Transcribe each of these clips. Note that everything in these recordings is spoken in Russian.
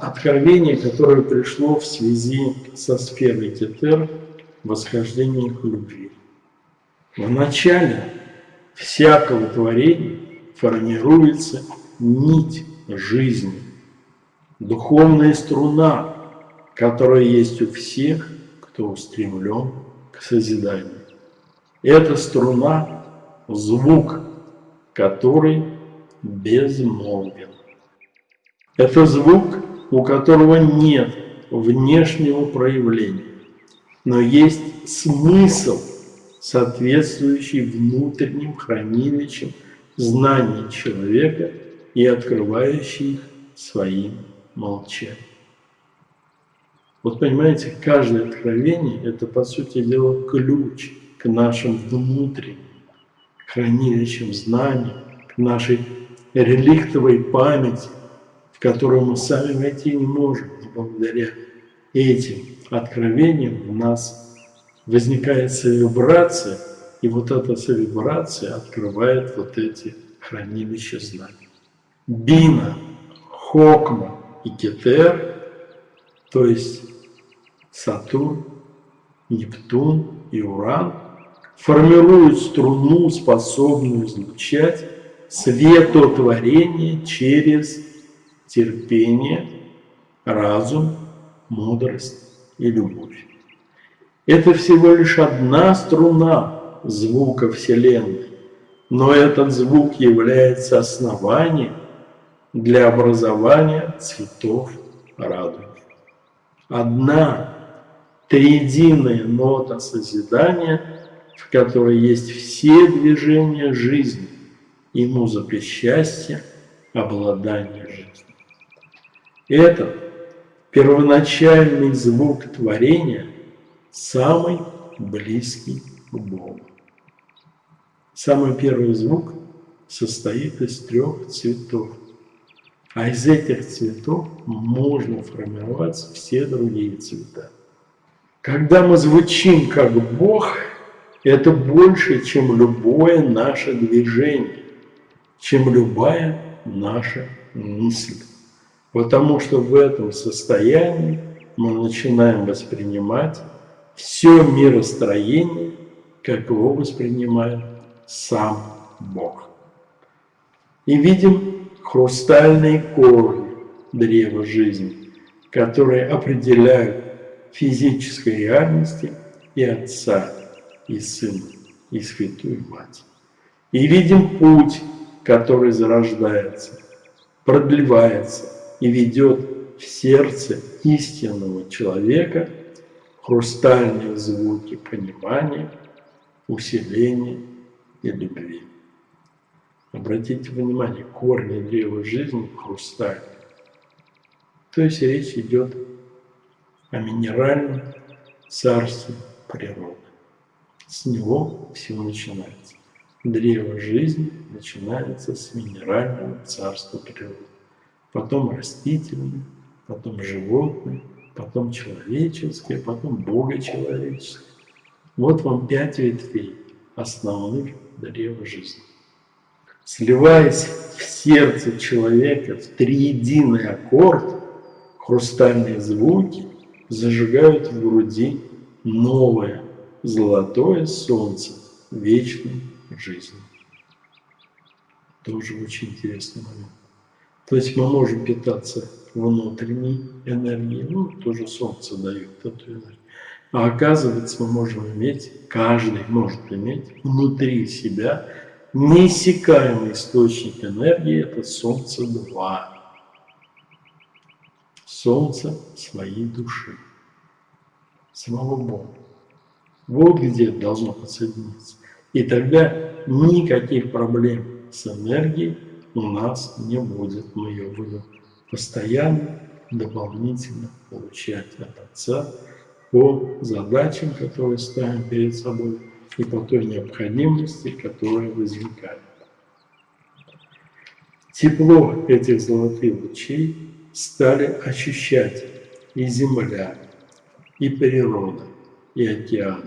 откровение, которое пришло в связи со сферой Кетер, восхождение к любви. В начале всякого творения формируется нить жизни, духовная струна, которая есть у всех, кто устремлен к созиданию. Эта струна – звук, который безмолвен. Это звук, у которого нет внешнего проявления, но есть смысл, соответствующий внутренним хранилищам знаний человека и открывающий их своим молчанием. Вот понимаете, каждое откровение – это, по сути дела, ключ к нашим внутренним хранилищам знаний, к нашей реликтовой памяти, в которую мы сами войти не можем, но благодаря этим откровениям у нас возникает совибрация, и вот эта совибрация открывает вот эти хранилища знаний. Бина, Хокма и Кетер, то есть Сатурн, Нептун и Уран, формируют струну, способную излучать светотворение через терпение, разум, мудрость и любовь. Это всего лишь одна струна звука Вселенной, но этот звук является основанием для образования цветов радуги. Одна триединая нота созидания, в которой есть все движения жизни и музыка счастья, обладания жизнью. Этот первоначальный звук творения самый близкий к Богу. Самый первый звук состоит из трех цветов. А из этих цветов можно формировать все другие цвета. Когда мы звучим как Бог, это больше, чем любое наше движение, чем любая наша мысль. Потому что в этом состоянии мы начинаем воспринимать все миростроение, как его воспринимает сам Бог. И видим хрустальные корни древа жизни, которые определяют физической реальности и Отца, и Сына, и Святую Мать. И видим путь, который зарождается, продлевается, и ведет в сердце истинного человека хрустальные звуки понимания, усиления и любви. Обратите внимание, корни древа жизни хрустальные. То есть речь идет о минеральном царстве природы. С него все начинается. Древо жизни начинается с минерального царства природы потом растительные, потом животные, потом человеческие, потом богочеловеческие. Вот вам пять ветвей основных древа жизни. Сливаясь в сердце человека в триединый аккорд, хрустальные звуки зажигают в груди новое золотое солнце вечной жизни. Тоже очень интересный момент. То есть мы можем питаться внутренней энергией, ну, тоже Солнце дает эту энергию. А оказывается, мы можем иметь, каждый может иметь внутри себя неиссякаемый источник энергии, это Солнце-2. Солнце своей души, самого Бога. Вот где должно подсоединиться. И тогда никаких проблем с энергией у нас не будет. Мы ее будем постоянно, дополнительно получать от Отца по задачам, которые ставим перед собой, и по той необходимости, которая возникает. Тепло этих золотых лучей стали ощущать и земля, и природа, и океан.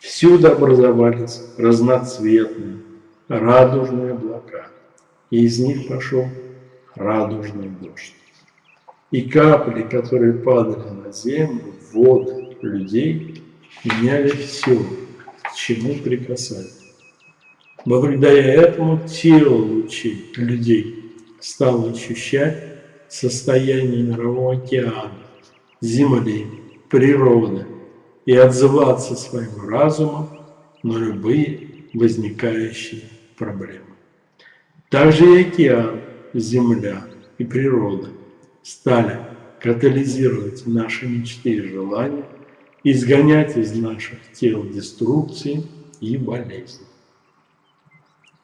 Всюду образовались разноцветные, радужные облака и из них пошел радужный дождь. И капли, которые падали на землю, воды людей, меняли все, к чему прикасались. Благодаря этому тело лучей людей стало ощущать состояние мирового океана, земли, природы и отзываться своим разумом на любые возникающие проблемы. Также и океан, земля и природа стали катализировать наши мечты и желания, изгонять из наших тел деструкции и болезни.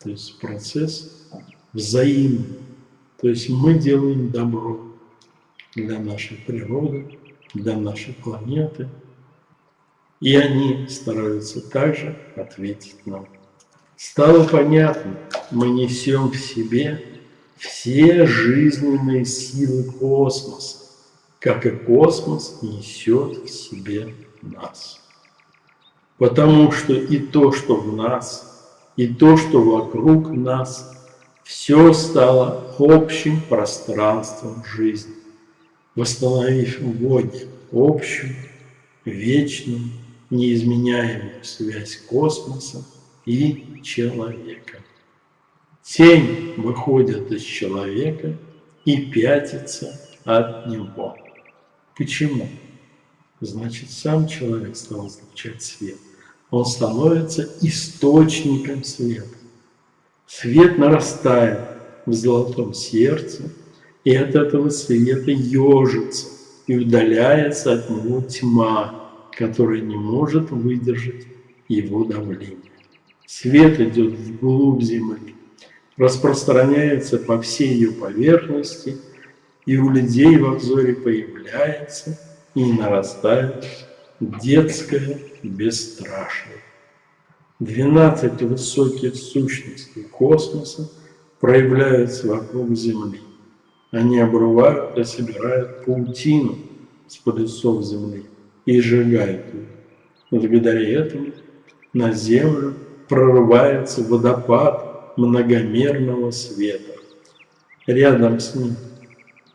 То есть процесс взаимный. То есть мы делаем добро для нашей природы, для нашей планеты, и они стараются также ответить нам. Стало понятно, мы несем в себе все жизненные силы космоса, как и космос несет в себе нас. Потому что и то, что в нас, и то, что вокруг нас, все стало общим пространством жизни, восстановив в Боге общую, вечную, неизменяемую связь космоса и человека. Тень выходит из человека и пятится от него. Почему? Значит, сам человек стал излучать свет. Он становится источником света. Свет нарастает в золотом сердце, и от этого света ежится, и удаляется от него тьма, которая не может выдержать его давление. Свет идет вглубь земли, распространяется по всей ее поверхности, и у людей в обзоре появляется и нарастает детское бесстрашие. Двенадцать высоких сущностей космоса проявляются вокруг Земли. Они обрывают и собирают паутину с полюсов Земли и сжигают ее. Благодаря этому на Землю прорывается водопад многомерного света. Рядом с ним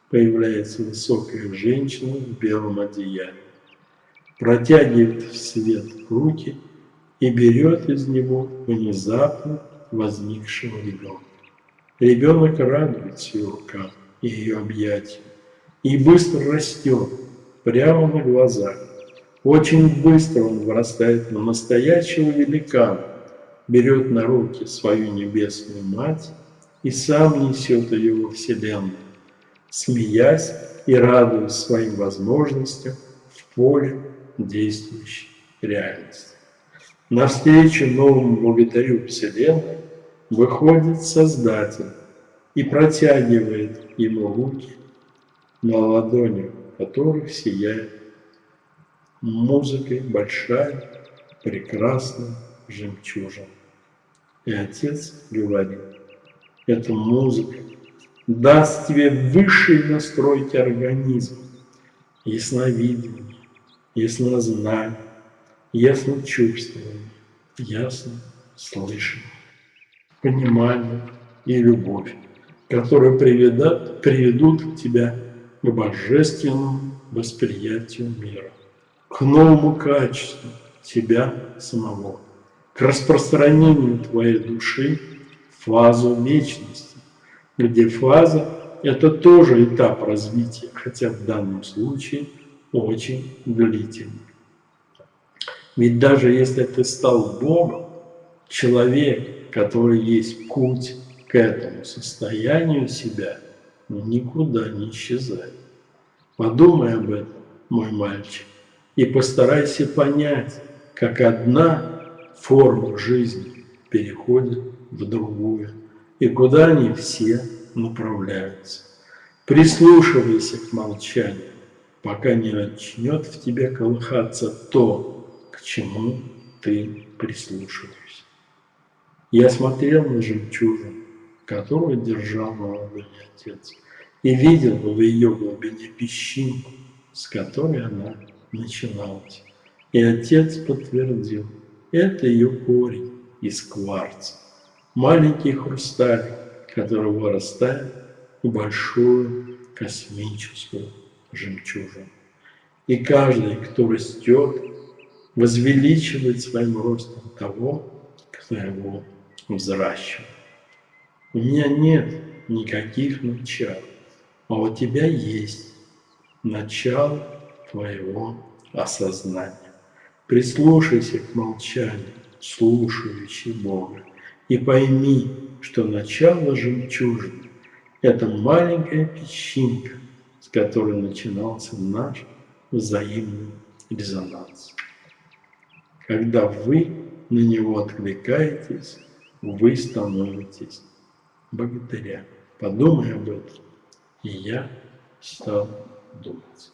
появляется высокая женщина в белом одеянии, протягивает в свет руки и берет из него внезапно возникшего ребенка. Ребенок радуется ее рукам и ее объятиям и быстро растет прямо на глазах. Очень быстро он вырастает на настоящего великана, берет на руки свою небесную мать и сам несет ее во Вселенную, смеясь и радуясь своим возможностям в поле действующей реальности. Навстречу новому богатырю Вселенной выходит Создатель и протягивает ему руки, на ладони которых сияет музыкой большая, прекрасная, жемчужин. И отец говорит, эта музыка даст тебе высший настройки организма, ясновидение, яснознание, ясночувствование, ясно слышание, понимание и любовь, которые приведут, приведут тебя к божественному восприятию мира, к новому качеству тебя самого к распространению твоей души фазу вечности, где фаза – это тоже этап развития, хотя в данном случае очень длительный. Ведь даже если ты стал Богом, человек, который есть путь к этому состоянию себя, никуда не исчезает. Подумай об этом, мой мальчик, и постарайся понять, как одна форма жизни переходит в другую, и куда они все направляются. Прислушивайся к молчанию, пока не начнет в тебе колыхаться то, к чему ты прислушиваешься. Я смотрел на жемчужину, которую держал ладони отец, и видел в ее глубине песчинку, с которой она начиналась. И отец подтвердил – это ее корень из кварца. Маленький хрусталь, который вырастает в большую космическую жемчужин. И каждый, кто растет, возвеличивает своим ростом того, кто его взращивает. У меня нет никаких начал, а у тебя есть начало твоего осознания. Прислушайся к молчанию, слушающий Бога, и пойми, что начало жемчужины – это маленькая песчинка, с которой начинался наш взаимный резонанс. Когда вы на него откликаетесь, вы становитесь богатыря. Подумай об этом. И я стал думать.